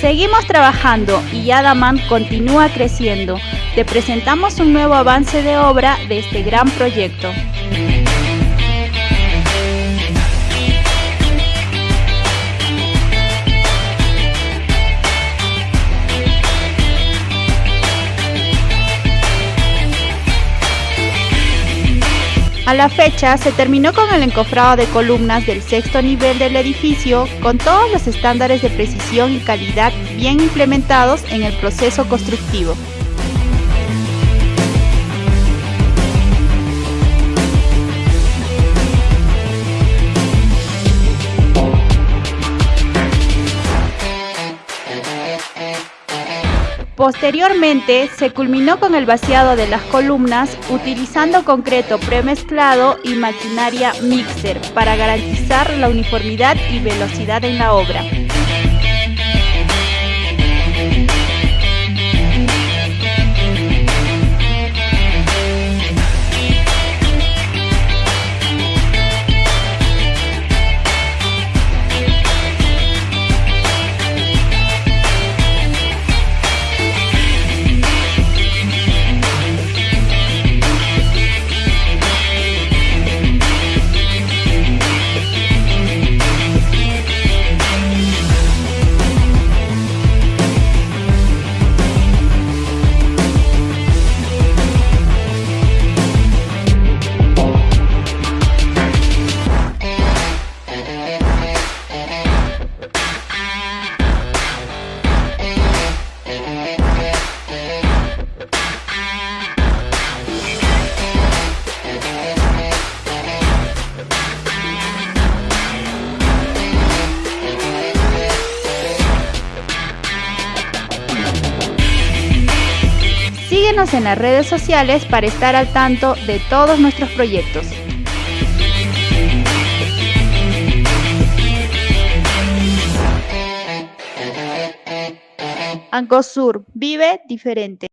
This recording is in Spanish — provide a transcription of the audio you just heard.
Seguimos trabajando y Yadaman continúa creciendo. Te presentamos un nuevo avance de obra de este gran proyecto. A la fecha se terminó con el encofrado de columnas del sexto nivel del edificio con todos los estándares de precisión y calidad bien implementados en el proceso constructivo. Posteriormente, se culminó con el vaciado de las columnas utilizando concreto premezclado y maquinaria mixer para garantizar la uniformidad y velocidad en la obra. Síguenos en las redes sociales para estar al tanto de todos nuestros proyectos. Ancosur, vive diferente.